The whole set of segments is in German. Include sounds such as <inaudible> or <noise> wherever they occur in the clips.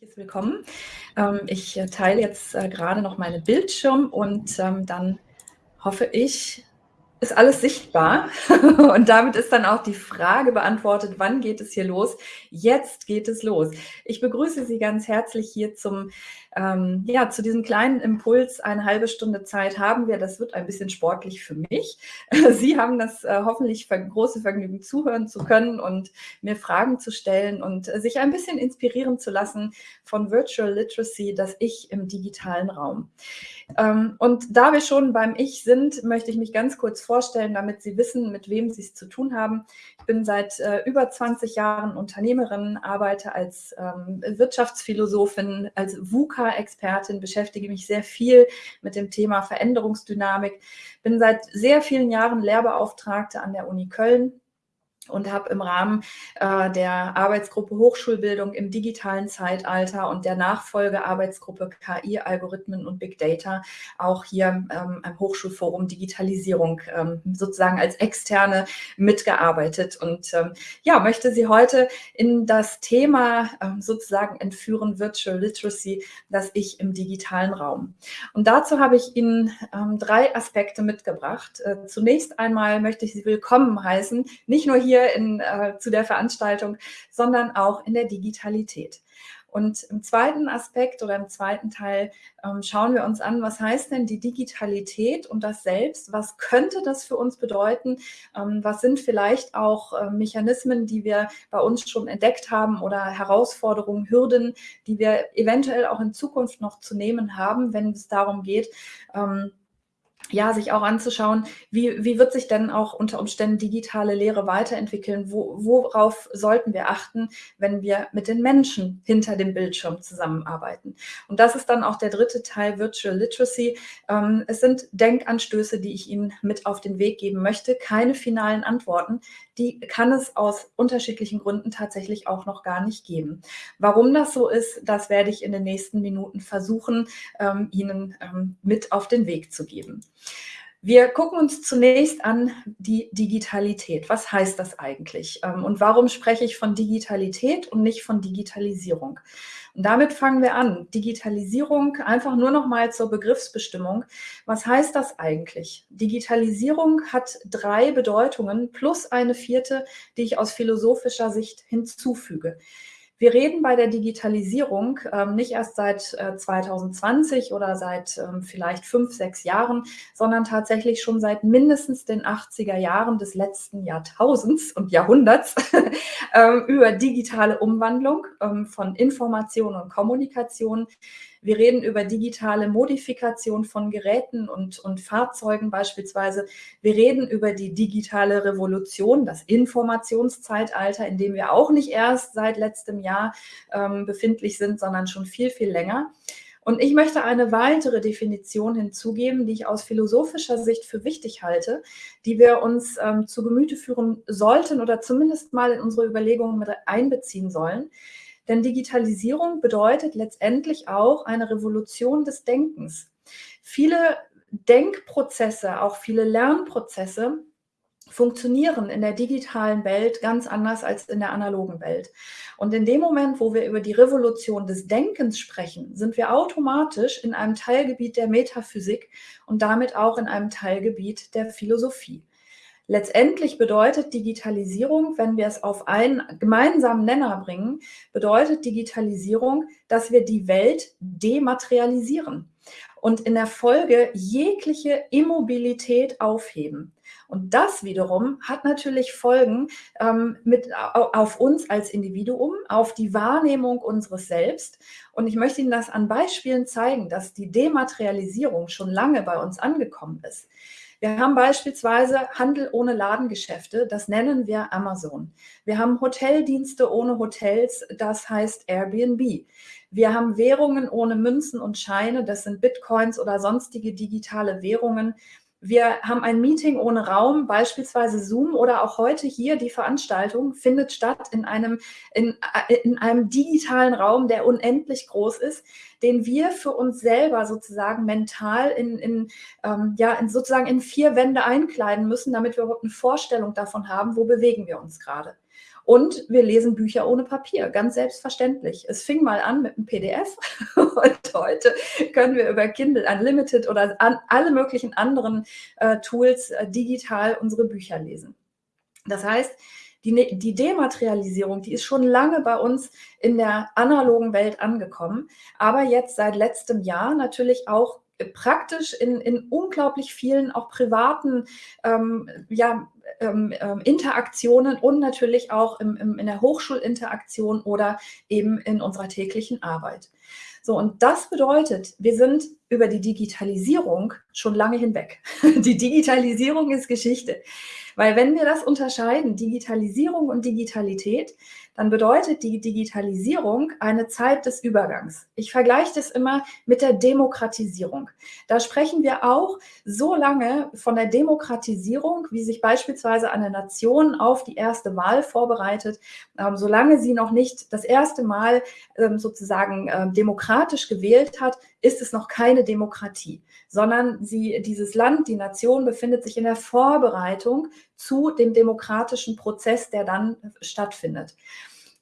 Willkommen. Ähm, ich äh, teile jetzt äh, gerade noch meinen Bildschirm und ähm, dann hoffe ich, ist alles sichtbar. <laughs> Und damit ist dann auch die Frage beantwortet, wann geht es hier los? Jetzt geht es los. Ich begrüße Sie ganz herzlich hier zum ähm, ja, zu diesem kleinen Impuls eine halbe Stunde Zeit haben wir. Das wird ein bisschen sportlich für mich. <laughs> Sie haben das äh, hoffentlich ver große Vergnügen, zuhören zu können und mir Fragen zu stellen und äh, sich ein bisschen inspirieren zu lassen von Virtual Literacy, das Ich im digitalen Raum. Ähm, und da wir schon beim Ich sind, möchte ich mich ganz kurz vorstellen, damit Sie wissen, mit wem Sie es zu tun haben. Ich bin seit äh, über 20 Jahren Unternehmerin, arbeite als ähm, Wirtschaftsphilosophin, als VUCA expertin beschäftige mich sehr viel mit dem Thema Veränderungsdynamik, bin seit sehr vielen Jahren Lehrbeauftragte an der Uni Köln und habe im Rahmen äh, der Arbeitsgruppe Hochschulbildung im digitalen Zeitalter und der Nachfolgearbeitsgruppe KI, Algorithmen und Big Data auch hier ähm, am Hochschulforum Digitalisierung ähm, sozusagen als Externe mitgearbeitet und ähm, ja, möchte Sie heute in das Thema ähm, sozusagen entführen, Virtual Literacy, das ich im digitalen Raum. Und dazu habe ich Ihnen ähm, drei Aspekte mitgebracht. Äh, zunächst einmal möchte ich Sie willkommen heißen, nicht nur hier hier in, äh, zu der Veranstaltung, sondern auch in der Digitalität. Und im zweiten Aspekt oder im zweiten Teil ähm, schauen wir uns an, was heißt denn die Digitalität und das Selbst? Was könnte das für uns bedeuten? Ähm, was sind vielleicht auch äh, Mechanismen, die wir bei uns schon entdeckt haben oder Herausforderungen, Hürden, die wir eventuell auch in Zukunft noch zu nehmen haben, wenn es darum geht, ähm, ja, sich auch anzuschauen, wie, wie wird sich denn auch unter Umständen digitale Lehre weiterentwickeln? Wo, worauf sollten wir achten, wenn wir mit den Menschen hinter dem Bildschirm zusammenarbeiten? Und das ist dann auch der dritte Teil Virtual Literacy. Ähm, es sind Denkanstöße, die ich Ihnen mit auf den Weg geben möchte. Keine finalen Antworten. Die kann es aus unterschiedlichen Gründen tatsächlich auch noch gar nicht geben. Warum das so ist, das werde ich in den nächsten Minuten versuchen, ähm, Ihnen ähm, mit auf den Weg zu geben. Wir gucken uns zunächst an die Digitalität. Was heißt das eigentlich? Ähm, und warum spreche ich von Digitalität und nicht von Digitalisierung? Und damit fangen wir an. Digitalisierung, einfach nur noch mal zur Begriffsbestimmung. Was heißt das eigentlich? Digitalisierung hat drei Bedeutungen plus eine vierte, die ich aus philosophischer Sicht hinzufüge. Wir reden bei der Digitalisierung ähm, nicht erst seit äh, 2020 oder seit ähm, vielleicht fünf, sechs Jahren, sondern tatsächlich schon seit mindestens den 80er Jahren des letzten Jahrtausends <laughs> und Jahrhunderts <laughs> ähm, über digitale Umwandlung ähm, von Information und Kommunikation wir reden über digitale Modifikation von Geräten und, und Fahrzeugen beispielsweise. Wir reden über die digitale Revolution, das Informationszeitalter, in dem wir auch nicht erst seit letztem Jahr ähm, befindlich sind, sondern schon viel, viel länger. Und ich möchte eine weitere Definition hinzugeben, die ich aus philosophischer Sicht für wichtig halte, die wir uns ähm, zu Gemüte führen sollten oder zumindest mal in unsere Überlegungen mit einbeziehen sollen. Denn Digitalisierung bedeutet letztendlich auch eine Revolution des Denkens. Viele Denkprozesse, auch viele Lernprozesse funktionieren in der digitalen Welt ganz anders als in der analogen Welt. Und in dem Moment, wo wir über die Revolution des Denkens sprechen, sind wir automatisch in einem Teilgebiet der Metaphysik und damit auch in einem Teilgebiet der Philosophie. Letztendlich bedeutet Digitalisierung, wenn wir es auf einen gemeinsamen Nenner bringen, bedeutet Digitalisierung, dass wir die Welt dematerialisieren und in der Folge jegliche Immobilität aufheben. Und das wiederum hat natürlich Folgen ähm, mit, auf uns als Individuum, auf die Wahrnehmung unseres Selbst. Und ich möchte Ihnen das an Beispielen zeigen, dass die Dematerialisierung schon lange bei uns angekommen ist. Wir haben beispielsweise Handel ohne Ladengeschäfte, das nennen wir Amazon. Wir haben Hoteldienste ohne Hotels, das heißt Airbnb. Wir haben Währungen ohne Münzen und Scheine, das sind Bitcoins oder sonstige digitale Währungen. Wir haben ein Meeting ohne Raum, beispielsweise Zoom oder auch heute hier die Veranstaltung findet statt in einem, in, äh, in einem digitalen Raum, der unendlich groß ist, den wir für uns selber sozusagen mental in, in, ähm, ja, in sozusagen in vier Wände einkleiden müssen, damit wir überhaupt eine Vorstellung davon haben, wo bewegen wir uns gerade. Und wir lesen Bücher ohne Papier, ganz selbstverständlich. Es fing mal an mit einem PDF <laughs> und heute können wir über Kindle Unlimited oder an alle möglichen anderen äh, Tools äh, digital unsere Bücher lesen. Das heißt, die, ne-, die Dematerialisierung, die ist schon lange bei uns in der analogen Welt angekommen, aber jetzt seit letztem Jahr natürlich auch praktisch in, in unglaublich vielen auch privaten ähm, ja, ähm, ähm, Interaktionen und natürlich auch im, im, in der Hochschulinteraktion oder eben in unserer täglichen Arbeit. So, und das bedeutet, wir sind über die Digitalisierung schon lange hinweg. <laughs> Die Digitalisierung ist Geschichte. Weil wenn wir das unterscheiden, Digitalisierung und Digitalität, dann bedeutet die Digitalisierung eine Zeit des Übergangs. Ich vergleiche das immer mit der Demokratisierung. Da sprechen wir auch so lange von der Demokratisierung, wie sich beispielsweise eine Nation auf die erste Wahl vorbereitet, ähm, solange sie noch nicht das erste Mal ähm, sozusagen ähm, demokratisch gewählt hat, ist es noch keine Demokratie, sondern sie, dieses Land, die Nation befindet sich in der Vorbereitung zu dem demokratischen Prozess, der dann stattfindet.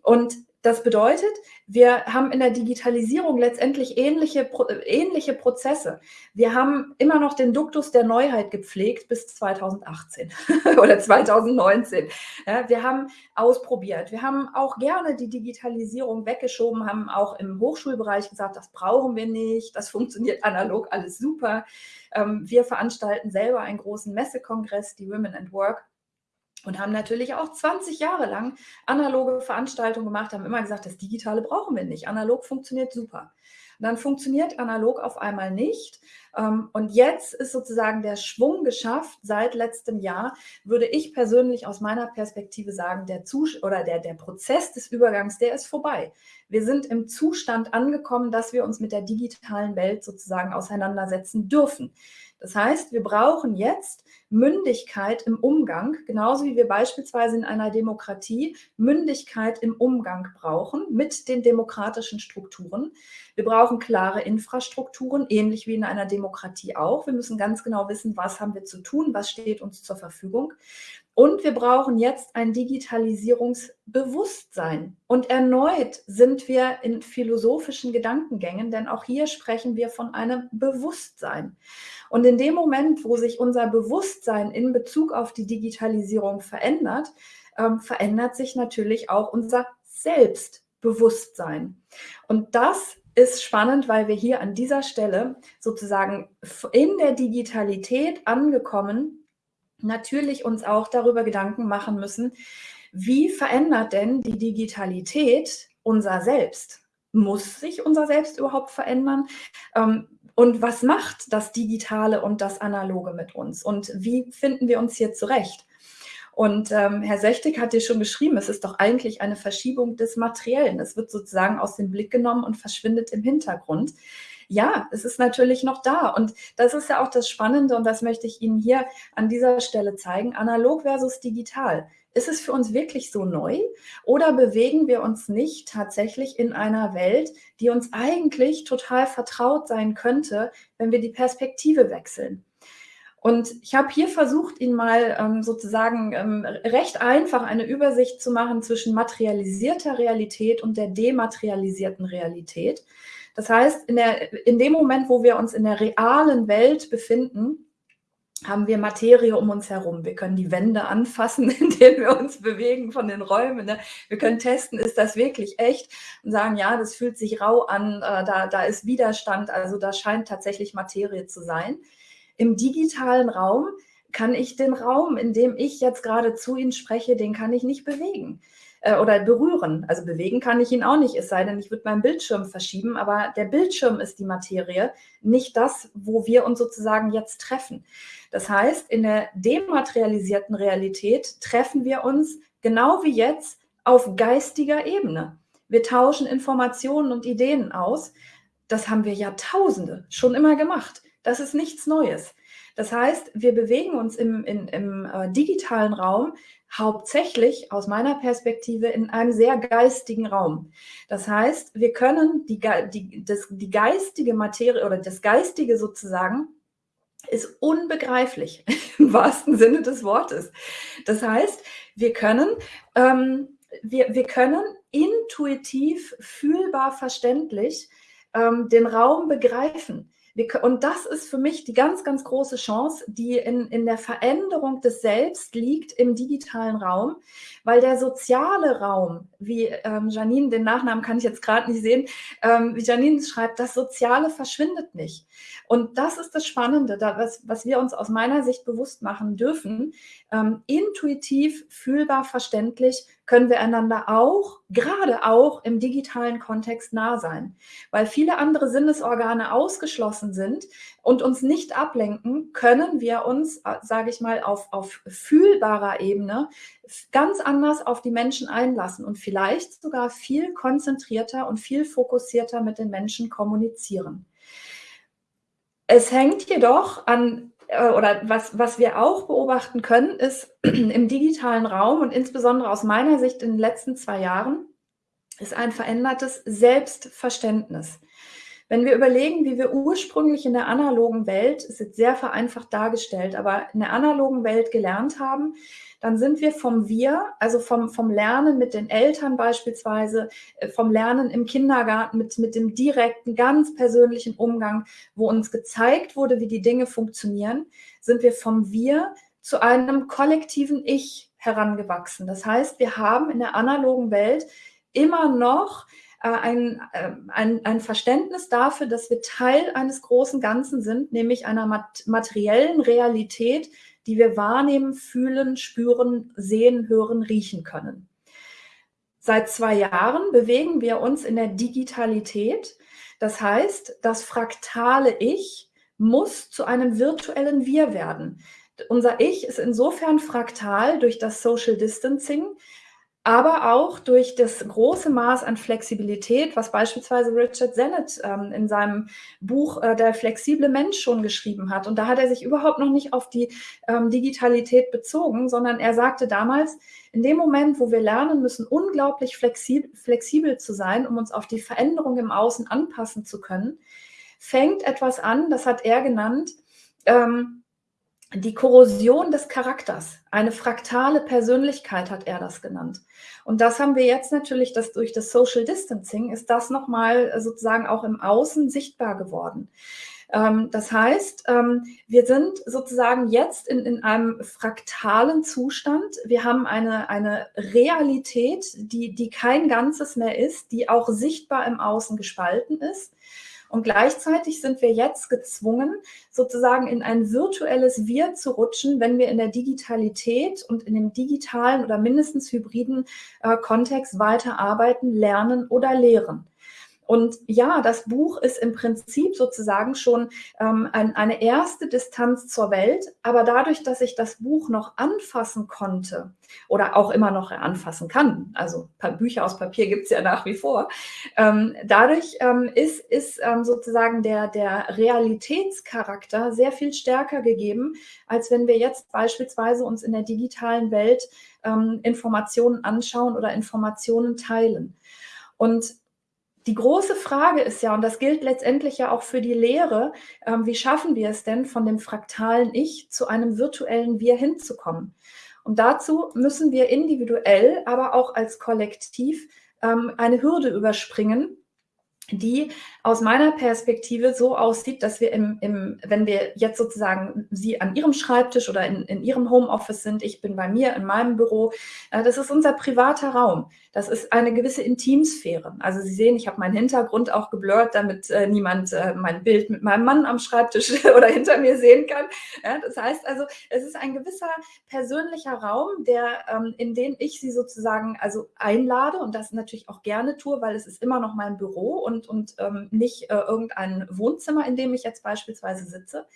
Und das bedeutet, wir haben in der Digitalisierung letztendlich ähnliche, ähnliche Prozesse. Wir haben immer noch den Duktus der Neuheit gepflegt bis 2018 <laughs> oder 2019. Ja, wir haben ausprobiert. Wir haben auch gerne die Digitalisierung weggeschoben, haben auch im Hochschulbereich gesagt, das brauchen wir nicht, das funktioniert analog alles super. Ähm, wir veranstalten selber einen großen Messekongress, die Women and Work und haben natürlich auch 20 Jahre lang analoge Veranstaltungen gemacht, haben immer gesagt, das Digitale brauchen wir nicht. Analog funktioniert super. Und dann funktioniert analog auf einmal nicht. Ähm, und jetzt ist sozusagen der Schwung geschafft seit letztem Jahr, würde ich persönlich aus meiner Perspektive sagen, der Zus oder der, der Prozess des Übergangs, der ist vorbei. Wir sind im Zustand angekommen, dass wir uns mit der digitalen Welt sozusagen auseinandersetzen dürfen. Das heißt, wir brauchen jetzt Mündigkeit im Umgang, genauso wie wir beispielsweise in einer Demokratie Mündigkeit im Umgang brauchen mit den demokratischen Strukturen. Wir brauchen klare Infrastrukturen, ähnlich wie in einer Demokratie auch. Wir müssen ganz genau wissen, was haben wir zu tun, was steht uns zur Verfügung. Und wir brauchen jetzt ein Digitalisierungsbewusstsein. Und erneut sind wir in philosophischen Gedankengängen, denn auch hier sprechen wir von einem Bewusstsein. Und in dem Moment, wo sich unser Bewusstsein in Bezug auf die Digitalisierung verändert, ähm, verändert sich natürlich auch unser Selbstbewusstsein. Und das ist spannend, weil wir hier an dieser Stelle sozusagen in der Digitalität angekommen natürlich uns auch darüber Gedanken machen müssen, wie verändert denn die Digitalität unser Selbst? Muss sich unser Selbst überhaupt verändern? Ähm, und was macht das Digitale und das Analoge mit uns? Und wie finden wir uns hier zurecht? Und ähm, Herr Sechtig hat dir schon geschrieben, es ist doch eigentlich eine Verschiebung des Materiellen. Es wird sozusagen aus dem Blick genommen und verschwindet im Hintergrund ja, es ist natürlich noch da. Und das ist ja auch das Spannende und das möchte ich Ihnen hier an dieser Stelle zeigen. Analog versus digital. Ist es für uns wirklich so neu oder bewegen wir uns nicht tatsächlich in einer Welt, die uns eigentlich total vertraut sein könnte, wenn wir die Perspektive wechseln? Und ich habe hier versucht, Ihnen mal ähm, sozusagen ähm, recht einfach eine Übersicht zu machen zwischen materialisierter Realität und der dematerialisierten Realität. Das heißt, in, der, in dem Moment, wo wir uns in der realen Welt befinden, haben wir Materie um uns herum. Wir können die Wände anfassen, <laughs> indem wir uns bewegen von den Räumen. Ne? Wir können testen, ist das wirklich echt? Und sagen, ja, das fühlt sich rau an, äh, da, da ist Widerstand, also da scheint tatsächlich Materie zu sein. Im digitalen Raum kann ich den Raum, in dem ich jetzt gerade zu Ihnen spreche, den kann ich nicht bewegen äh, oder berühren. Also bewegen kann ich ihn auch nicht, es sei denn, ich würde meinen Bildschirm verschieben, aber der Bildschirm ist die Materie, nicht das, wo wir uns sozusagen jetzt treffen. Das heißt, in der dematerialisierten Realität treffen wir uns genau wie jetzt auf geistiger Ebene. Wir tauschen Informationen und Ideen aus. Das haben wir Jahrtausende schon immer gemacht. Das ist nichts Neues. Das heißt, wir bewegen uns im, in, im äh, digitalen Raum hauptsächlich aus meiner Perspektive in einem sehr geistigen Raum. Das heißt, wir können die, die, das, die geistige Materie oder das Geistige sozusagen ist unbegreiflich <laughs> im wahrsten Sinne des Wortes. Das heißt, wir können ähm, wir, wir können intuitiv, fühlbar, verständlich ähm, den Raum begreifen. Wir, und das ist für mich die ganz, ganz große Chance, die in, in der Veränderung des Selbst liegt im digitalen Raum, weil der soziale Raum, wie ähm, Janine, den Nachnamen kann ich jetzt gerade nicht sehen, ähm, wie Janine schreibt, das Soziale verschwindet nicht. Und das ist das Spannende, da, was, was wir uns aus meiner Sicht bewusst machen dürfen. Ähm, intuitiv, fühlbar, verständlich können wir einander auch, gerade auch im digitalen Kontext nah sein. Weil viele andere Sinnesorgane ausgeschlossen sind und uns nicht ablenken, können wir uns, äh, sage ich mal, auf, auf fühlbarer Ebene ganz anders auf die Menschen einlassen und vielleicht sogar viel konzentrierter und viel fokussierter mit den Menschen kommunizieren. Es hängt jedoch an äh, oder was, was wir auch beobachten können, ist <clears throat> im digitalen Raum und insbesondere aus meiner Sicht in den letzten zwei Jahren, ist ein verändertes Selbstverständnis. Wenn wir überlegen, wie wir ursprünglich in der analogen Welt, ist jetzt sehr vereinfacht dargestellt, aber in der analogen Welt gelernt haben, dann sind wir vom Wir, also vom, vom Lernen mit den Eltern beispielsweise, äh, vom Lernen im Kindergarten mit, mit dem direkten, ganz persönlichen Umgang, wo uns gezeigt wurde, wie die Dinge funktionieren, sind wir vom Wir zu einem kollektiven Ich herangewachsen. Das heißt, wir haben in der analogen Welt immer noch ein, äh, ein, ein Verständnis dafür, dass wir Teil eines großen Ganzen sind, nämlich einer materiellen Realität, die wir wahrnehmen, fühlen, spüren, sehen, hören, riechen können. Seit zwei Jahren bewegen wir uns in der Digitalität. Das heißt, das fraktale Ich muss zu einem virtuellen Wir werden. Unser Ich ist insofern fraktal durch das Social Distancing, aber auch durch das große Maß an Flexibilität, was beispielsweise Richard Sennett ähm, in seinem Buch äh, Der flexible Mensch schon geschrieben hat. Und da hat er sich überhaupt noch nicht auf die ähm, Digitalität bezogen, sondern er sagte damals, in dem Moment, wo wir lernen müssen, unglaublich flexibel, flexibel zu sein, um uns auf die Veränderung im Außen anpassen zu können, fängt etwas an, das hat er genannt, ähm, die Korrosion des Charakters, eine fraktale Persönlichkeit hat er das genannt. Und das haben wir jetzt natürlich, dass durch das Social Distancing ist das nochmal sozusagen auch im Außen sichtbar geworden. Ähm, das heißt, ähm, wir sind sozusagen jetzt in, in einem fraktalen Zustand. Wir haben eine, eine Realität, die, die kein Ganzes mehr ist, die auch sichtbar im Außen gespalten ist. Und gleichzeitig sind wir jetzt gezwungen, sozusagen in ein virtuelles Wir zu rutschen, wenn wir in der Digitalität und in dem digitalen oder mindestens hybriden äh, Kontext weiterarbeiten, lernen oder lehren. Und ja, das Buch ist im Prinzip sozusagen schon ähm, ein, eine erste Distanz zur Welt, aber dadurch, dass ich das Buch noch anfassen konnte oder auch immer noch anfassen kann, also Bücher aus Papier gibt es ja nach wie vor, ähm, dadurch ähm, ist, ist ähm, sozusagen der, der Realitätscharakter sehr viel stärker gegeben, als wenn wir jetzt beispielsweise uns in der digitalen Welt ähm, Informationen anschauen oder Informationen teilen. Und die große Frage ist ja, und das gilt letztendlich ja auch für die Lehre, ähm, wie schaffen wir es denn, von dem fraktalen Ich zu einem virtuellen Wir hinzukommen? Und dazu müssen wir individuell, aber auch als Kollektiv ähm, eine Hürde überspringen, die aus meiner Perspektive so aussieht, dass wir, im, im, wenn wir jetzt sozusagen Sie an Ihrem Schreibtisch oder in, in Ihrem Homeoffice sind, ich bin bei mir in meinem Büro, äh, das ist unser privater Raum. Das ist eine gewisse Intimsphäre. Also Sie sehen, ich habe meinen Hintergrund auch geblurrt, damit äh, niemand äh, mein Bild mit meinem Mann am Schreibtisch <laughs> oder hinter mir sehen kann. Das heißt also, es ist ein gewisser persönlicher Raum, der, ähm, in den ich Sie sozusagen also einlade und das natürlich auch gerne tue, weil es ist immer noch mein Büro und und, und ähm, nicht äh, irgendein Wohnzimmer, in dem ich jetzt beispielsweise sitze.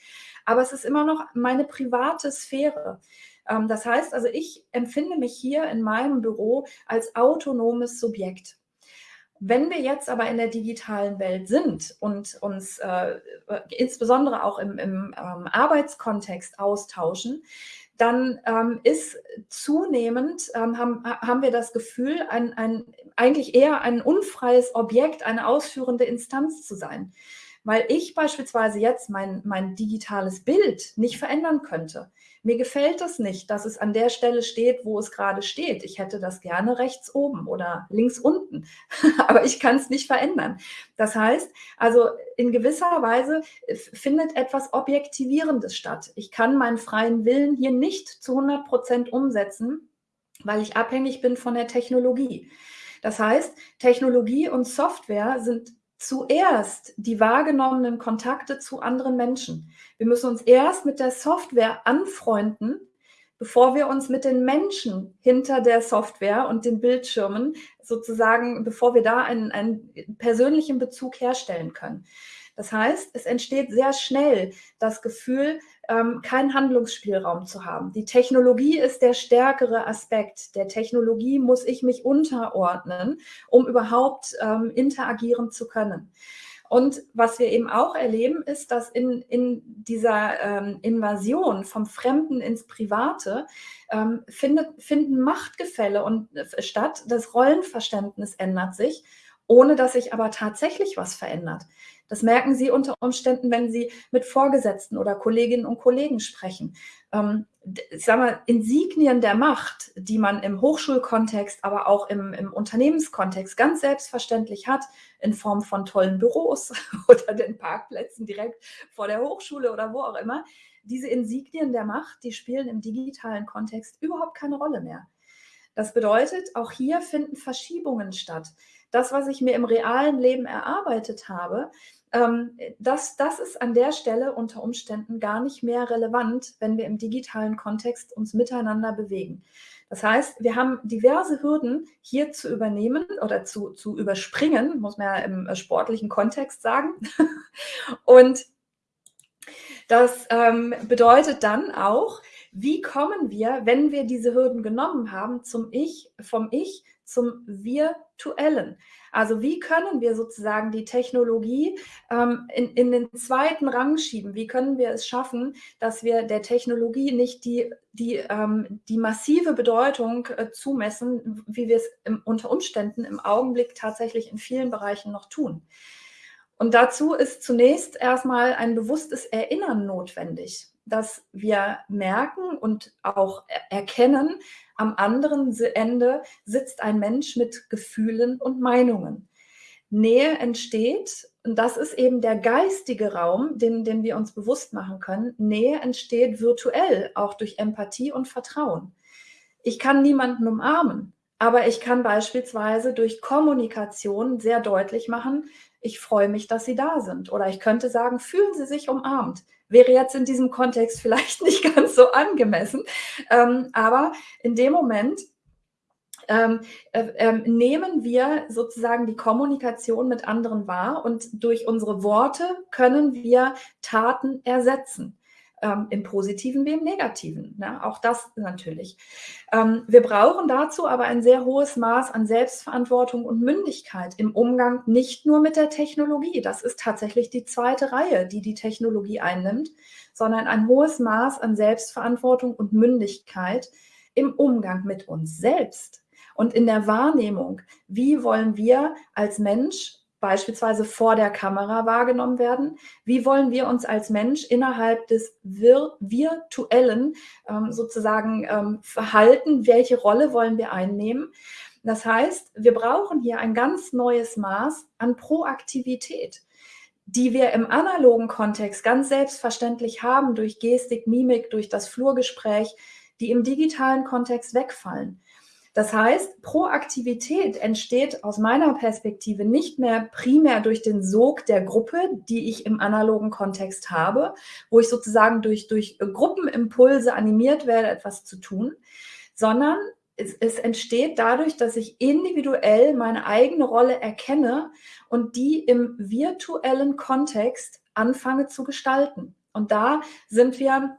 Aber es ist immer noch meine private Sphäre. Ähm, das heißt also, ich empfinde mich hier in meinem Büro als autonomes Subjekt. Wenn wir jetzt aber in der digitalen Welt sind und uns äh, insbesondere auch im, im ähm, Arbeitskontext austauschen, dann ähm, ist zunehmend, ähm, haben, haben wir das Gefühl, ein, ein, eigentlich eher ein unfreies Objekt, eine ausführende Instanz zu sein. Weil ich beispielsweise jetzt mein, mein digitales Bild nicht verändern könnte. Mir gefällt es nicht, dass es an der Stelle steht, wo es gerade steht. Ich hätte das gerne rechts oben oder links unten, <laughs> aber ich kann es nicht verändern. Das heißt, also in gewisser Weise findet etwas Objektivierendes statt. Ich kann meinen freien Willen hier nicht zu 100 Prozent umsetzen, weil ich abhängig bin von der Technologie. Das heißt, Technologie und Software sind zuerst die wahrgenommenen Kontakte zu anderen Menschen. Wir müssen uns erst mit der Software anfreunden, bevor wir uns mit den Menschen hinter der Software und den Bildschirmen sozusagen, bevor wir da einen, einen persönlichen Bezug herstellen können. Das heißt, es entsteht sehr schnell das Gefühl, ähm, keinen Handlungsspielraum zu haben. Die Technologie ist der stärkere Aspekt. Der Technologie muss ich mich unterordnen, um überhaupt ähm, interagieren zu können. Und was wir eben auch erleben, ist, dass in, in dieser ähm, Invasion vom Fremden ins Private ähm, findet, finden Machtgefälle und, äh, statt. Das Rollenverständnis ändert sich, ohne dass sich aber tatsächlich was verändert. Das merken Sie unter Umständen, wenn Sie mit Vorgesetzten oder Kolleginnen und Kollegen sprechen. Ähm, ich sage mal, Insignien der Macht, die man im Hochschulkontext, aber auch im, im Unternehmenskontext ganz selbstverständlich hat, in Form von tollen Büros <laughs> oder den Parkplätzen direkt vor der Hochschule oder wo auch immer, diese Insignien der Macht, die spielen im digitalen Kontext überhaupt keine Rolle mehr. Das bedeutet, auch hier finden Verschiebungen statt. Das, was ich mir im realen Leben erarbeitet habe, ähm, das, das ist an der Stelle unter Umständen gar nicht mehr relevant, wenn wir im digitalen Kontext uns miteinander bewegen. Das heißt, wir haben diverse Hürden hier zu übernehmen oder zu, zu überspringen, muss man ja im äh, sportlichen Kontext sagen. <laughs> Und das ähm, bedeutet dann auch, wie kommen wir, wenn wir diese Hürden genommen haben, zum Ich, vom Ich zum Virtuellen? Also wie können wir sozusagen die Technologie ähm, in, in den zweiten Rang schieben? Wie können wir es schaffen, dass wir der Technologie nicht die, die, ähm, die massive Bedeutung äh, zumessen, wie wir es im, unter Umständen im Augenblick tatsächlich in vielen Bereichen noch tun? Und dazu ist zunächst erstmal ein bewusstes Erinnern notwendig, dass wir merken und auch erkennen, am anderen Ende sitzt ein Mensch mit Gefühlen und Meinungen. Nähe entsteht, und das ist eben der geistige Raum, den, den wir uns bewusst machen können. Nähe entsteht virtuell, auch durch Empathie und Vertrauen. Ich kann niemanden umarmen, aber ich kann beispielsweise durch Kommunikation sehr deutlich machen, ich freue mich, dass Sie da sind. Oder ich könnte sagen, fühlen Sie sich umarmt. Wäre jetzt in diesem Kontext <laughs> vielleicht nicht ganz so angemessen. Ähm, aber in dem Moment ähm, äh, äh, nehmen wir sozusagen die Kommunikation mit anderen wahr und durch unsere Worte können wir Taten ersetzen ähm, im positiven wie im negativen. Ne? Auch das natürlich. Ähm, wir brauchen dazu aber ein sehr hohes Maß an Selbstverantwortung und Mündigkeit im Umgang nicht nur mit der Technologie. Das ist tatsächlich die zweite Reihe, die die Technologie einnimmt, sondern ein hohes Maß an Selbstverantwortung und Mündigkeit im Umgang mit uns selbst. Und in der Wahrnehmung, wie wollen wir als Mensch beispielsweise vor der Kamera wahrgenommen werden? Wie wollen wir uns als Mensch innerhalb des vir virtuellen ähm, sozusagen ähm, verhalten? Welche Rolle wollen wir einnehmen? Das heißt, wir brauchen hier ein ganz neues Maß an Proaktivität, die wir im analogen Kontext ganz selbstverständlich haben durch Gestik, Mimik, durch das Flurgespräch, die im digitalen Kontext wegfallen. Das heißt, Proaktivität entsteht aus meiner Perspektive nicht mehr primär durch den Sog der Gruppe, die ich im analogen Kontext habe, wo ich sozusagen durch, durch Gruppenimpulse animiert werde, etwas zu tun, sondern es, es, entsteht dadurch, dass ich individuell meine eigene Rolle erkenne und die im virtuellen Kontext anfange zu gestalten. Und da sind wir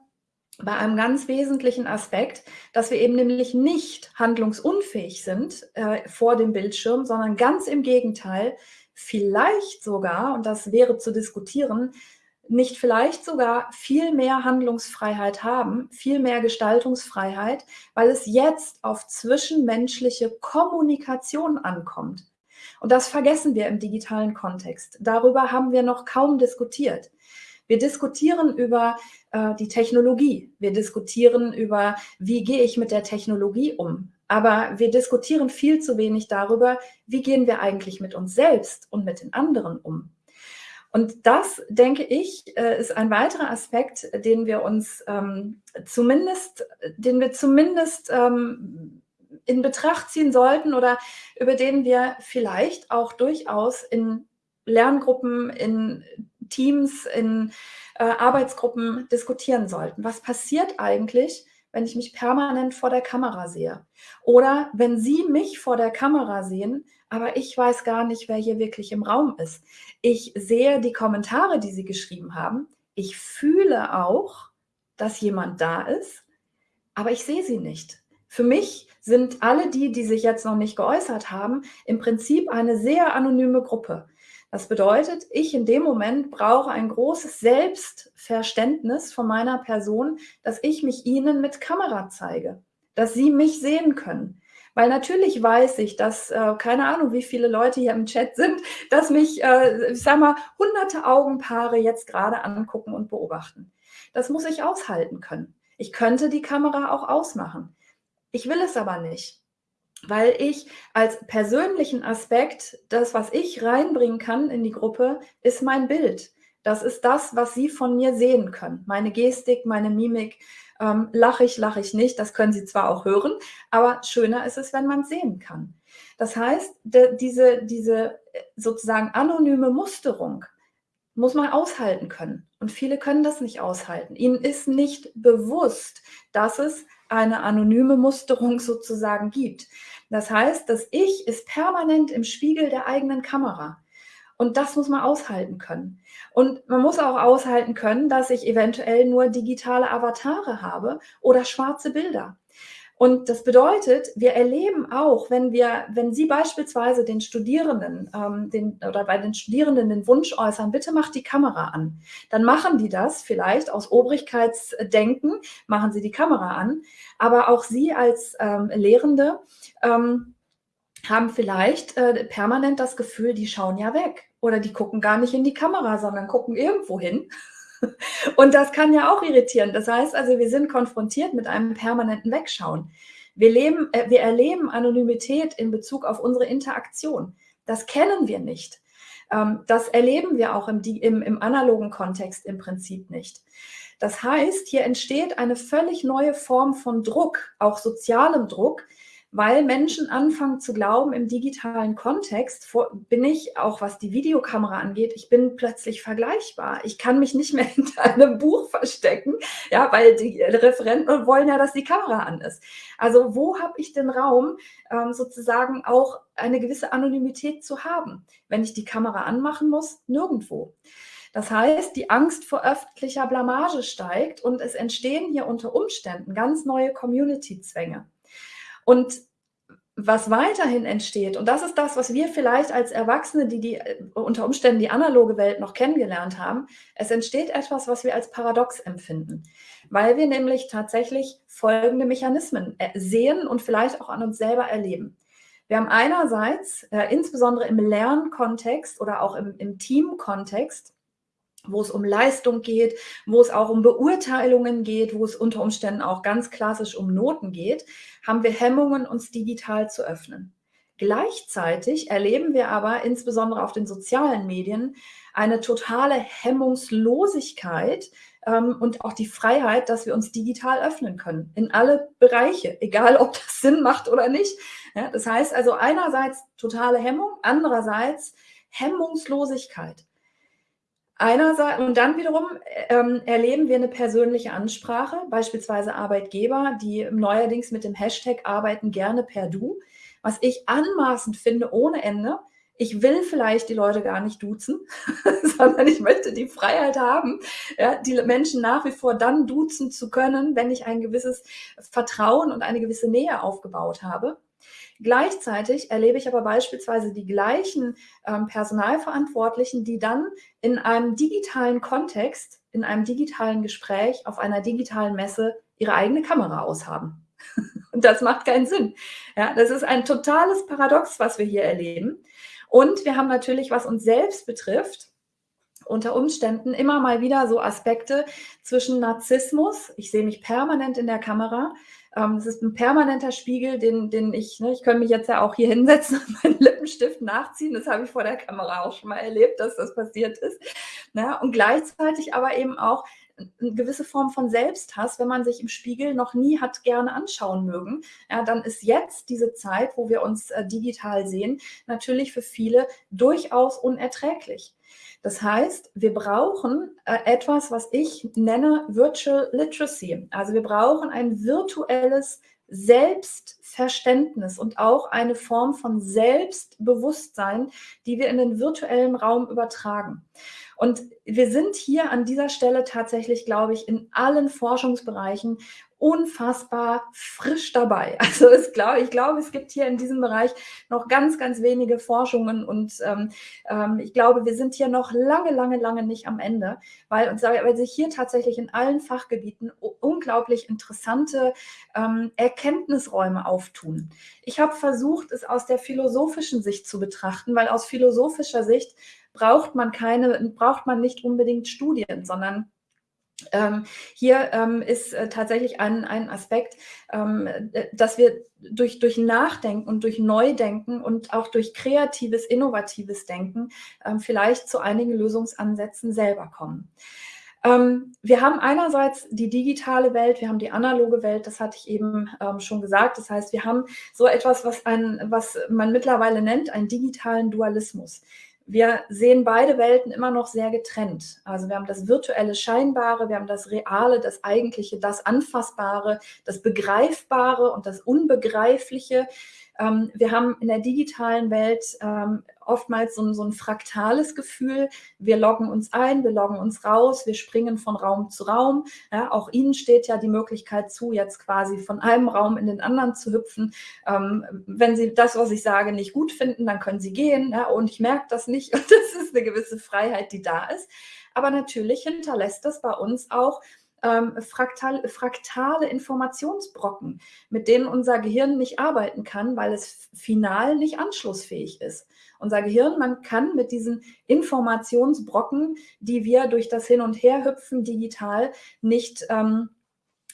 bei einem ganz wesentlichen Aspekt, dass wir eben nämlich nicht handlungsunfähig sind äh, vor dem Bildschirm, sondern ganz im Gegenteil, vielleicht sogar, und das wäre zu diskutieren, nicht vielleicht sogar viel mehr Handlungsfreiheit haben, viel mehr Gestaltungsfreiheit, weil es jetzt auf zwischenmenschliche Kommunikation ankommt. Und das vergessen wir im digitalen Kontext. Darüber haben wir noch kaum diskutiert. Wir diskutieren über äh, die Technologie. Wir diskutieren über, wie gehe ich mit der Technologie um. Aber wir diskutieren viel zu wenig darüber, wie gehen wir eigentlich mit uns selbst und mit den anderen um. Und das, denke ich, äh, ist ein weiterer Aspekt, den wir uns ähm, zumindest, den wir zumindest ähm, in Betracht ziehen sollten oder über den wir vielleicht auch durchaus in Lerngruppen, in Teams, in äh, Arbeitsgruppen diskutieren sollten. Was passiert eigentlich, wenn ich mich permanent vor der Kamera sehe? Oder wenn Sie mich vor der Kamera sehen, aber ich weiß gar nicht, wer hier wirklich im Raum ist. Ich sehe die Kommentare, die Sie geschrieben haben. Ich fühle auch, dass jemand da ist, aber ich sehe sie nicht. Für mich sind alle die, die sich jetzt noch nicht geäußert haben, im Prinzip eine sehr anonyme Gruppe. Das bedeutet, ich in dem Moment brauche ein großes Selbstverständnis von meiner Person, dass ich mich Ihnen mit Kamera zeige, dass Sie mich sehen können. Weil natürlich weiß ich, dass, äh, keine Ahnung, wie viele Leute hier im Chat sind, dass mich, äh, ich sag mal, hunderte Augenpaare jetzt gerade angucken und beobachten. Das muss ich aushalten können. Ich könnte die Kamera auch ausmachen. Ich will es aber nicht weil ich als persönlichen Aspekt, das, was ich reinbringen kann in die Gruppe, ist mein Bild. Das ist das, was Sie von mir sehen können. Meine Gestik, meine Mimik. Ähm, lache ich, lache ich nicht. Das können Sie zwar auch hören, aber schöner ist es, wenn man es sehen kann. Das heißt, diese, diese äh, sozusagen anonyme Musterung muss man aushalten können. Und viele können das nicht aushalten. Ihnen ist nicht bewusst, dass es eine anonyme Musterung <laughs> sozusagen gibt. Das heißt, das Ich ist permanent im Spiegel der eigenen Kamera. Und das muss man aushalten können. Und man muss auch aushalten können, dass ich eventuell nur digitale Avatare habe oder schwarze Bilder. Und das bedeutet, wir erleben auch, wenn wir, wenn Sie beispielsweise den Studierenden ähm, den, oder bei den Studierenden den Wunsch äußern, bitte macht die Kamera an, dann machen die das vielleicht aus Obrigkeitsdenken, machen sie die Kamera an, aber auch Sie als ähm, Lehrende ähm, haben vielleicht äh, permanent das Gefühl, die schauen ja weg oder die gucken gar nicht in die Kamera, sondern gucken irgendwo hin und das kann ja auch irritieren. Das heißt also, wir sind konfrontiert mit einem permanenten Wegschauen. Wir, leben, äh, wir erleben Anonymität in Bezug auf unsere Interaktion. Das kennen wir nicht. Ähm, das erleben wir auch im, im, im analogen Kontext im Prinzip nicht. Das heißt, hier entsteht eine völlig neue Form von Druck, auch sozialem Druck, weil Menschen anfangen zu glauben, im digitalen Kontext bin ich, auch was die Videokamera angeht, ich bin plötzlich vergleichbar. Ich kann mich nicht mehr <laughs> hinter einem Buch verstecken, ja, weil die Referenten wollen ja, dass die Kamera an ist. Also wo habe ich den Raum, ähm, sozusagen auch eine gewisse Anonymität zu haben? Wenn ich die Kamera anmachen muss, nirgendwo. Das heißt, die Angst vor öffentlicher Blamage steigt und es entstehen hier unter Umständen ganz neue Community-Zwänge. Und was weiterhin entsteht, und das ist das, was wir vielleicht als Erwachsene, die, die äh, unter Umständen die analoge Welt noch kennengelernt haben, es entsteht etwas, was wir als paradox empfinden, weil wir nämlich tatsächlich folgende Mechanismen äh, sehen und vielleicht auch an uns selber erleben. Wir haben einerseits, äh, insbesondere im Lernkontext oder auch im, im Teamkontext, wo es um Leistung geht, wo es auch um Beurteilungen geht, wo es unter Umständen auch ganz klassisch um Noten geht, haben wir Hemmungen, uns digital zu öffnen. Gleichzeitig erleben wir aber insbesondere auf den sozialen Medien eine totale Hemmungslosigkeit ähm, und auch die Freiheit, dass wir uns digital öffnen können in alle Bereiche, egal ob das Sinn macht oder nicht. Ja, das heißt also einerseits totale Hemmung, andererseits Hemmungslosigkeit. Einerseits, und dann wiederum ähm, erleben wir eine persönliche Ansprache, beispielsweise Arbeitgeber, die neuerdings mit dem Hashtag arbeiten gerne per Du, was ich anmaßend finde ohne Ende. Ich will vielleicht die Leute gar nicht duzen, <laughs> sondern ich möchte die Freiheit haben, ja, die Menschen nach wie vor dann duzen zu können, wenn ich ein gewisses Vertrauen und eine gewisse Nähe aufgebaut habe. Gleichzeitig erlebe ich aber beispielsweise die gleichen ähm, Personalverantwortlichen, die dann in einem digitalen Kontext, in einem digitalen Gespräch, auf einer digitalen Messe ihre eigene Kamera aushaben. <laughs> Und das macht keinen Sinn. Ja, das ist ein totales Paradox, was wir hier erleben. Und wir haben natürlich, was uns selbst betrifft, unter Umständen immer mal wieder so Aspekte zwischen Narzissmus, ich sehe mich permanent in der Kamera, es ist ein permanenter Spiegel, den, den ich, ne, ich könnte mich jetzt ja auch hier hinsetzen und meinen Lippenstift nachziehen, das habe ich vor der Kamera auch schon mal erlebt, dass das passiert ist. Ne? Und gleichzeitig aber eben auch eine gewisse Form von Selbsthass, wenn man sich im Spiegel noch nie hat gerne anschauen mögen, ja, dann ist jetzt diese Zeit, wo wir uns äh, digital sehen, natürlich für viele durchaus unerträglich. Das heißt, wir brauchen äh, etwas, was ich nenne Virtual Literacy. Also wir brauchen ein virtuelles Selbstverständnis und auch eine Form von Selbstbewusstsein, die wir in den virtuellen Raum übertragen. Und wir sind hier an dieser Stelle tatsächlich, glaube ich, in allen Forschungsbereichen unfassbar frisch dabei. <laughs> Also es glaub, ich glaube, es gibt hier in diesem Bereich noch ganz, ganz wenige Forschungen und ähm, ähm, ich glaube, wir sind hier noch lange, lange, lange nicht am Ende, weil, weil sich hier tatsächlich in allen Fachgebieten unglaublich interessante ähm, Erkenntnisräume auftun. Ich habe versucht, es aus der philosophischen Sicht zu betrachten, weil aus philosophischer Sicht braucht man keine, braucht man nicht unbedingt Studien, sondern ähm, hier ähm, ist äh, tatsächlich ein, ein Aspekt, ähm, dass wir durch, durch Nachdenken und durch Neudenken und auch durch kreatives, innovatives Denken ähm, vielleicht zu einigen Lösungsansätzen selber kommen. Ähm, wir haben einerseits die digitale Welt, wir haben die analoge Welt, das hatte ich eben ähm, schon gesagt. Das heißt, wir haben so etwas, was, ein, was man mittlerweile nennt, einen digitalen Dualismus. Wir sehen beide Welten immer noch sehr getrennt. Also wir haben das virtuelle Scheinbare, wir haben das Reale, das Eigentliche, das Anfassbare, das Begreifbare und das Unbegreifliche. Ähm, wir haben in der digitalen Welt ähm, oftmals so ein, so ein, fraktales Gefühl. Wir loggen uns ein, wir loggen uns raus, wir springen von Raum zu Raum. Ja, auch Ihnen steht ja die Möglichkeit zu, jetzt quasi von einem Raum in den anderen zu hüpfen. Ähm, wenn Sie das, was ich sage, nicht gut finden, dann können Sie gehen. Ja, und ich merke das nicht. <laughs> Und das ist eine gewisse Freiheit, die da ist. Aber natürlich hinterlässt das bei uns auch ähm, fraktal, fraktale Informationsbrocken, mit denen unser Gehirn nicht arbeiten kann, weil es final nicht anschlussfähig ist. Unser Gehirn, man kann mit diesen Informationsbrocken, die wir durch das Hin- und Herhüpfen digital nicht ähm,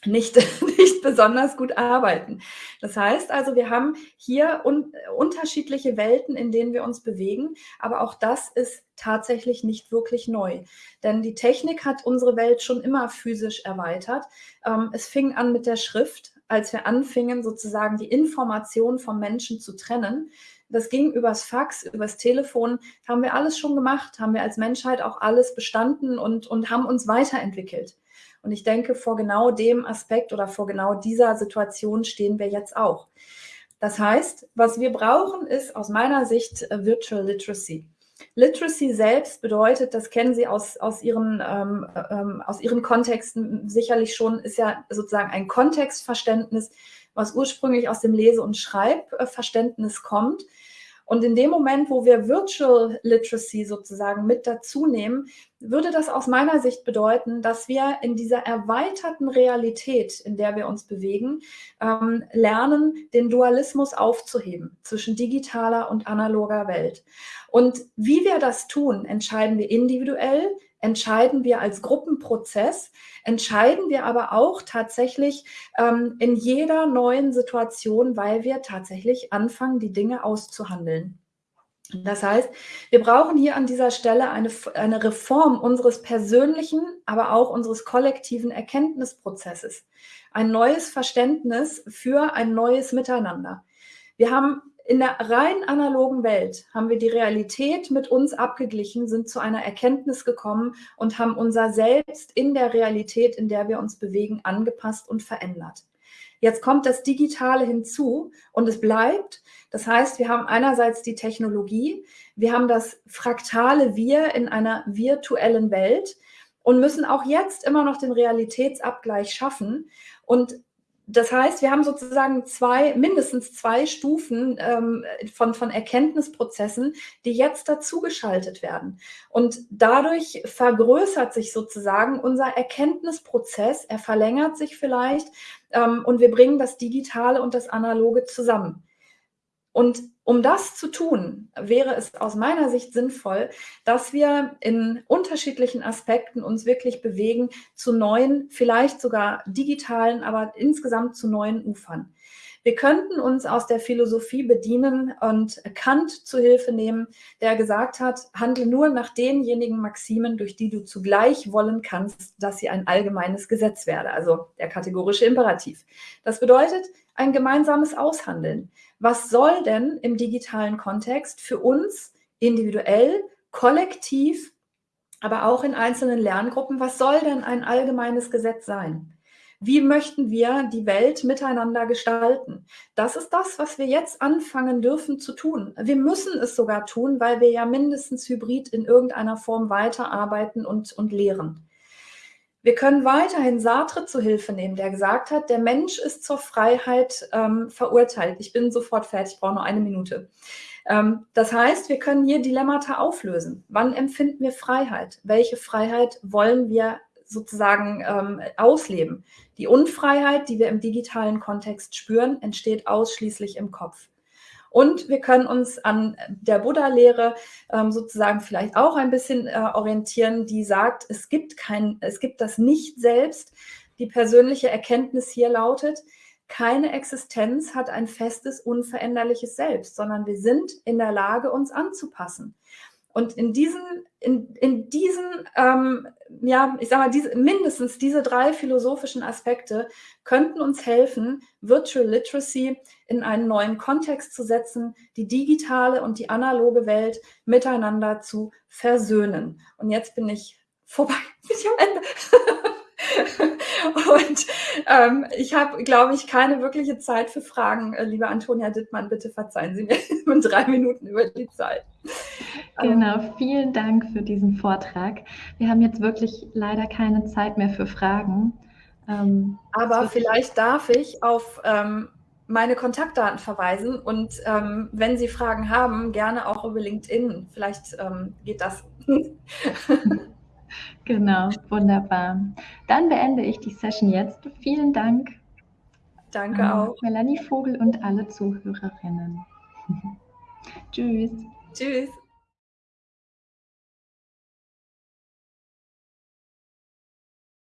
nicht, <laughs> nicht besonders gut arbeiten. Das heißt also, wir haben hier un unterschiedliche Welten, in denen wir uns bewegen, aber auch das ist tatsächlich nicht wirklich neu. Denn die Technik hat unsere Welt schon immer physisch erweitert. Ähm, es fing an mit der Schrift, als wir anfingen, sozusagen die Information vom Menschen zu trennen. Das ging übers Fax, übers Telefon, haben wir alles schon gemacht, haben wir als Menschheit auch alles bestanden und, und haben uns weiterentwickelt. Und ich denke, vor genau dem Aspekt oder vor genau dieser Situation stehen wir jetzt auch. Das heißt, was wir brauchen, ist aus meiner Sicht äh, Virtual Literacy. Literacy selbst bedeutet, das kennen Sie aus, aus, Ihren, ähm, ähm, aus Ihren Kontexten sicherlich schon, ist ja sozusagen ein Kontextverständnis, was ursprünglich aus dem Lese- und Schreibverständnis kommt. Und in dem Moment, wo wir Virtual Literacy sozusagen mit dazu nehmen, würde das aus meiner Sicht bedeuten, dass wir in dieser erweiterten Realität, in der wir uns bewegen, ähm, lernen, den Dualismus aufzuheben zwischen digitaler und analoger Welt. Und wie wir das tun, entscheiden wir individuell, entscheiden wir als Gruppenprozess, entscheiden wir aber auch tatsächlich ähm, in jeder neuen Situation, weil wir tatsächlich anfangen, die Dinge auszuhandeln. Das heißt, wir brauchen hier an dieser Stelle eine, eine Reform unseres persönlichen, aber auch unseres kollektiven Erkenntnisprozesses. Ein neues Verständnis für ein neues Miteinander. Wir haben in der rein analogen Welt haben wir die Realität mit uns abgeglichen, sind zu einer Erkenntnis gekommen und haben unser Selbst in der Realität, in der wir uns bewegen, angepasst und verändert. Jetzt kommt das Digitale hinzu und es bleibt. Das heißt, wir haben einerseits die Technologie, wir haben das fraktale Wir in einer virtuellen Welt und müssen auch jetzt immer noch den Realitätsabgleich schaffen. Und das heißt, wir haben sozusagen zwei, mindestens zwei Stufen ähm, von, von Erkenntnisprozessen, die jetzt dazugeschaltet werden. Und dadurch vergrößert sich sozusagen unser Erkenntnisprozess, er verlängert sich vielleicht ähm, und wir bringen das Digitale und das Analoge zusammen. Und um das zu tun, wäre es aus meiner Sicht sinnvoll, dass wir in unterschiedlichen Aspekten uns wirklich bewegen zu neuen, vielleicht sogar digitalen, aber insgesamt zu neuen Ufern. Wir könnten uns aus der Philosophie bedienen und Kant zu Hilfe nehmen, der gesagt hat, handle nur nach denjenigen Maximen, durch die du zugleich wollen kannst, dass sie ein allgemeines Gesetz werde, also der kategorische Imperativ. Das bedeutet ein gemeinsames Aushandeln was soll denn im digitalen Kontext für uns individuell, kollektiv, aber auch in einzelnen Lerngruppen, was soll denn ein allgemeines Gesetz sein? Wie möchten wir die Welt miteinander gestalten? Das ist das, was wir jetzt anfangen dürfen zu tun. Wir müssen es sogar tun, weil wir ja mindestens hybrid in irgendeiner Form weiterarbeiten und, und lehren. Wir können weiterhin Sartre zu Hilfe nehmen, der gesagt hat, der Mensch ist zur Freiheit ähm, verurteilt. Ich bin sofort fertig, ich brauche nur eine Minute. Ähm, das heißt, wir können hier Dilemmata auflösen. Wann empfinden wir Freiheit? Welche Freiheit wollen wir sozusagen ähm, ausleben? Die Unfreiheit, die wir im digitalen Kontext spüren, entsteht ausschließlich im Kopf. Und wir können uns an der Buddha-Lehre ähm, sozusagen vielleicht auch ein bisschen äh, orientieren, die sagt, es gibt kein, es gibt das Nicht-Selbst. Die persönliche Erkenntnis hier lautet, keine Existenz hat ein festes, unveränderliches Selbst, sondern wir sind in der Lage, uns anzupassen. Und in diesen, in, in diesen ähm, ja, ich sage mal, diese, mindestens diese drei philosophischen Aspekte könnten uns helfen, Virtual Literacy in einen neuen Kontext zu setzen, die digitale und die analoge Welt miteinander zu versöhnen. Und jetzt bin ich vorbei, bin <laughs> ich am Ende. <laughs> Und ähm, ich habe, glaube ich, keine wirkliche Zeit für Fragen. Äh, liebe Antonia Dittmann, bitte verzeihen Sie mir <laughs> in drei Minuten über die Zeit. Genau, vielen Dank für diesen Vortrag. Wir haben jetzt wirklich leider keine Zeit mehr für Fragen. Ähm, Aber vielleicht darf ich auf ähm, meine Kontaktdaten verweisen und ähm, wenn Sie Fragen haben, gerne auch über LinkedIn. Vielleicht ähm, geht das. <laughs> Genau, wunderbar. Dann beende ich die Session jetzt. Vielen Dank. Danke ähm, auch. Melanie Vogel und alle Zuhörerinnen. <laughs> Tschüss. Tschüss.